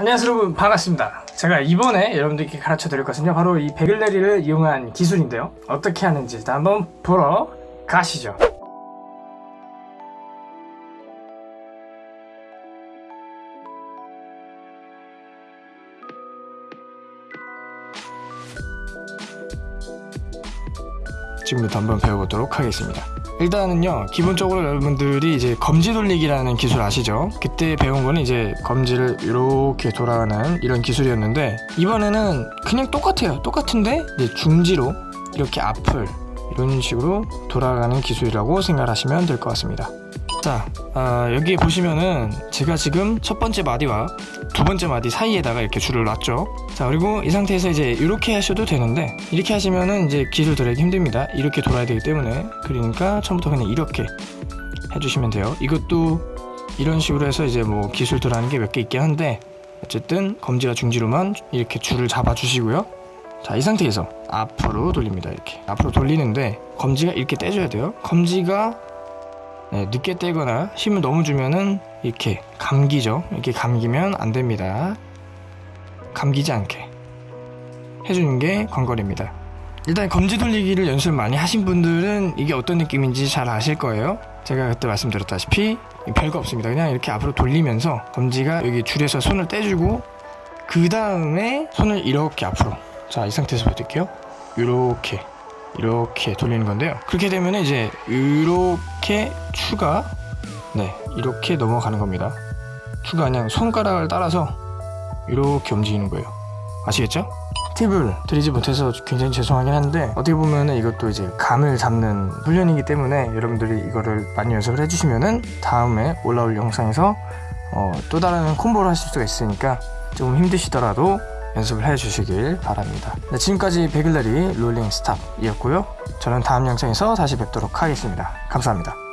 안녕하세요 여러분. 반갑습니다. 제가 이번에 여러분들께 가르쳐 드릴 것은요 바로 이 베글레리를 이용한 기술인데요. 어떻게 하는지 일단 한번 보러 가시죠. 지금부터 한번 배워보도록 하겠습니다 일단은요 기본적으로 여러분들이 이제 검지 돌리기라는 기술 아시죠? 그때 배운 거는 이제 검지를 이렇게 돌아가는 이런 기술이었는데 이번에는 그냥 똑같아요 똑같은데 이제 중지로 이렇게 앞을 이런 식으로 돌아가는 기술이라고 생각하시면 될 것 같습니다 자 아, 여기 보시면은 제가 지금 첫 번째 마디와 두 번째 마디 사이에다가 이렇게 줄을 놨죠. 자 그리고 이 상태에서 이제 이렇게 하셔도 되는데 이렇게 하시면은 이제 기술 들어가기 힘듭니다. 이렇게 돌아야 되기 때문에. 그러니까 처음부터 그냥 이렇게 해주시면 돼요. 이것도 이런 식으로 해서 이제 뭐 기술 들어가는 게 몇 개 있긴 한데 어쨌든 검지와 중지로만 이렇게 줄을 잡아 주시고요. 자 이 상태에서 앞으로 돌립니다 이렇게. 앞으로 돌리는데 검지가 이렇게 떼줘야 돼요. 검지가 네, 늦게 떼거나 힘을 너무 주면은 이렇게 감기죠. 이렇게 감기면 안 됩니다. 감기지 않게 해주는 게 관건입니다. 일단 검지 돌리기를 연습 많이 하신 분들은 이게 어떤 느낌인지 잘 아실 거예요. 제가 그때 말씀드렸다시피 별거 없습니다. 그냥 이렇게 앞으로 돌리면서 검지가 여기 줄에서 손을 떼주고 그 다음에 손을 이렇게 앞으로 자 이 상태에서 보여드릴게요. 이렇게 이렇게 돌리는 건데요. 그렇게 되면 이제 이렇게 추가 네 이렇게 넘어가는 겁니다. 추가 그냥 손가락을 따라서 이렇게 움직이는 거예요. 아시겠죠? 팁을 드리지 못해서 굉장히 죄송하긴 한데 어떻게 보면은 이것도 이제 감을 잡는 훈련이기 때문에 여러분들이 이거를 많이 연습을 해주시면은 다음에 올라올 영상에서 어, 또 다른 콤보를 하실 수가 있으니까 조금 힘드시더라도 연습을 해주시길 바랍니다. 네, 지금까지 베글레리 롤링 스탑이었고요. 저는 다음 영상에서 다시 뵙도록 하겠습니다. 감사합니다.